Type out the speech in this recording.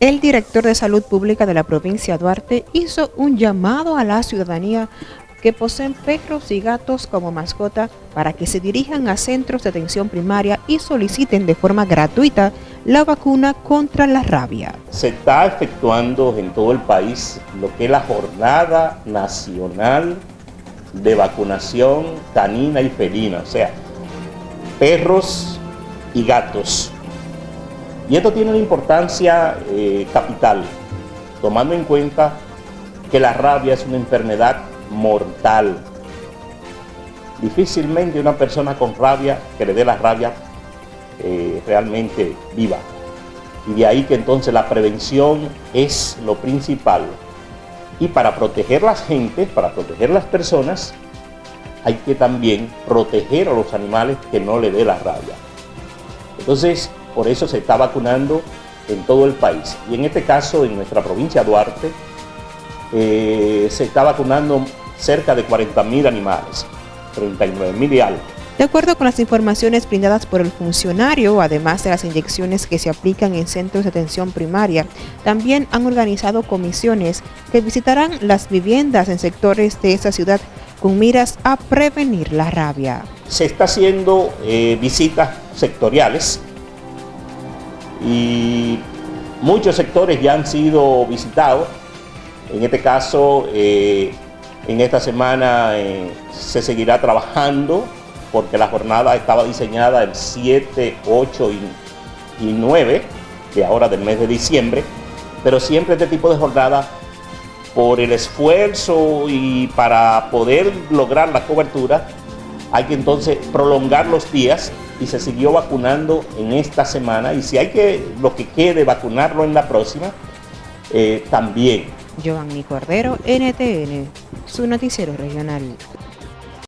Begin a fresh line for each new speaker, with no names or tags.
El director de Salud Pública de la provincia de Duarte hizo un llamado a la ciudadanía que poseen perros y gatos como mascota para que se dirijan a centros de atención primaria y soliciten de forma gratuita la vacuna contra la rabia.
Se está efectuando en todo el país lo que es la Jornada Nacional de Vacunación Canina y Felina, o sea, perros y gatos y esto tiene una importancia eh, capital, tomando en cuenta que la rabia es una enfermedad mortal. Difícilmente una persona con rabia que le dé la rabia eh, realmente viva. Y de ahí que entonces la prevención es lo principal. Y para proteger las gentes, para proteger las personas, hay que también proteger a los animales que no le dé la rabia. Entonces, por eso se está vacunando en todo el país. Y en este caso, en nuestra provincia de Duarte, eh, se está vacunando cerca de 40.000 animales, 39.000 y algo.
De acuerdo con las informaciones brindadas por el funcionario, además de las inyecciones que se aplican en centros de atención primaria, también han organizado comisiones que visitarán las viviendas en sectores de esta ciudad con miras a prevenir la rabia.
Se está haciendo eh, visitas sectoriales y muchos sectores ya han sido visitados. En este caso, eh, en esta semana eh, se seguirá trabajando porque la jornada estaba diseñada el 7, 8 y, y 9 de ahora del mes de diciembre, pero siempre este tipo de jornada por el esfuerzo y para poder lograr la cobertura hay que entonces prolongar los días y se siguió vacunando en esta semana y si hay que, lo que quede, vacunarlo en la próxima, eh, también.
Giovanni Cordero, NTN, su noticiero regional.